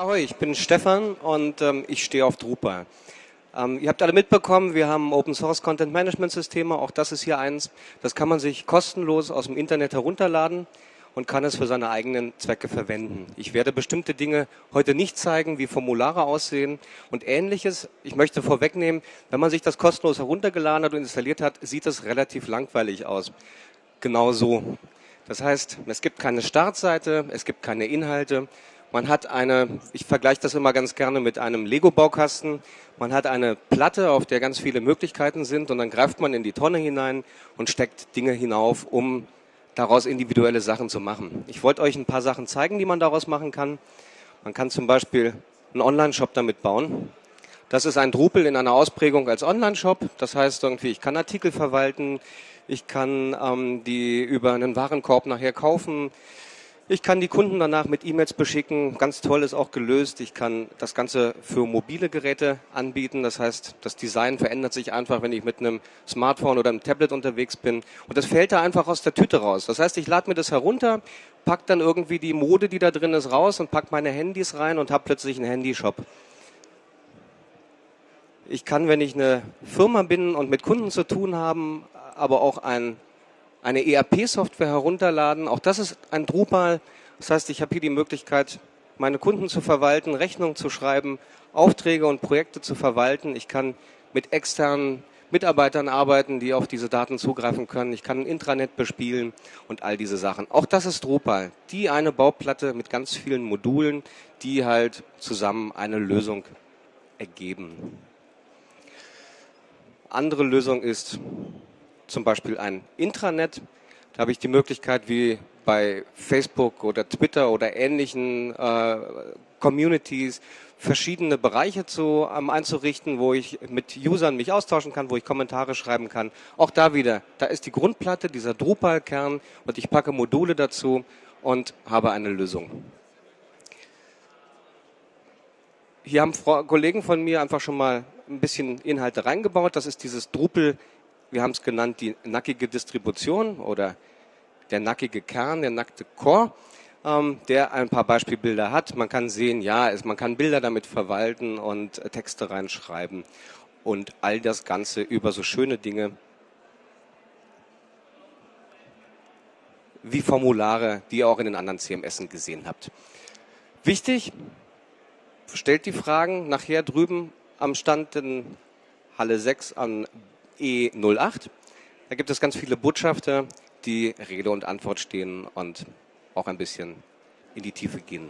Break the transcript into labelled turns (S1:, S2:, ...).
S1: Ahoi, ich bin Stefan und ähm, ich stehe auf Drupal. Ähm, ihr habt alle mitbekommen, wir haben Open Source Content Management Systeme, auch das ist hier eins. Das kann man sich kostenlos aus dem Internet herunterladen und kann es für seine eigenen Zwecke verwenden. Ich werde bestimmte Dinge heute nicht zeigen, wie Formulare aussehen und ähnliches. Ich möchte vorwegnehmen, wenn man sich das kostenlos heruntergeladen hat und installiert hat, sieht es relativ langweilig aus. Genau so. Das heißt, es gibt keine Startseite, es gibt keine Inhalte. Man hat eine, ich vergleiche das immer ganz gerne mit einem Lego-Baukasten. Man hat eine Platte, auf der ganz viele Möglichkeiten sind und dann greift man in die Tonne hinein und steckt Dinge hinauf, um daraus individuelle Sachen zu machen. Ich wollte euch ein paar Sachen zeigen, die man daraus machen kann. Man kann zum Beispiel einen Online-Shop damit bauen. Das ist ein Drupal in einer Ausprägung als Online-Shop. Das heißt irgendwie, ich kann Artikel verwalten, ich kann ähm, die über einen Warenkorb nachher kaufen, ich kann die Kunden danach mit E-Mails beschicken. Ganz toll ist auch gelöst. Ich kann das Ganze für mobile Geräte anbieten. Das heißt, das Design verändert sich einfach, wenn ich mit einem Smartphone oder einem Tablet unterwegs bin. Und das fällt da einfach aus der Tüte raus. Das heißt, ich lade mir das herunter, pack dann irgendwie die Mode, die da drin ist, raus und pack meine Handys rein und habe plötzlich einen Handyshop. Ich kann, wenn ich eine Firma bin und mit Kunden zu tun haben, aber auch ein eine ERP-Software herunterladen. Auch das ist ein Drupal. Das heißt, ich habe hier die Möglichkeit, meine Kunden zu verwalten, Rechnungen zu schreiben, Aufträge und Projekte zu verwalten. Ich kann mit externen Mitarbeitern arbeiten, die auf diese Daten zugreifen können. Ich kann ein Intranet bespielen und all diese Sachen. Auch das ist Drupal. Die eine Bauplatte mit ganz vielen Modulen, die halt zusammen eine Lösung ergeben. Andere Lösung ist zum Beispiel ein Intranet. Da habe ich die Möglichkeit, wie bei Facebook oder Twitter oder ähnlichen äh, Communities verschiedene Bereiche zu, ähm, einzurichten, wo ich mit Usern mich austauschen kann, wo ich Kommentare schreiben kann. Auch da wieder, da ist die Grundplatte, dieser Drupal-Kern und ich packe Module dazu und habe eine Lösung. Hier haben Kollegen von mir einfach schon mal ein bisschen Inhalte reingebaut. Das ist dieses Drupal wir haben es genannt, die nackige Distribution oder der nackige Kern, der nackte Core, ähm, der ein paar Beispielbilder hat. Man kann sehen, ja, es, man kann Bilder damit verwalten und äh, Texte reinschreiben und all das Ganze über so schöne Dinge wie Formulare, die ihr auch in den anderen CMSen gesehen habt. Wichtig, stellt die Fragen nachher drüben am Stand in Halle 6 an E08. Da gibt es ganz viele Botschafter, die Rede und Antwort stehen und auch ein bisschen in die Tiefe gehen.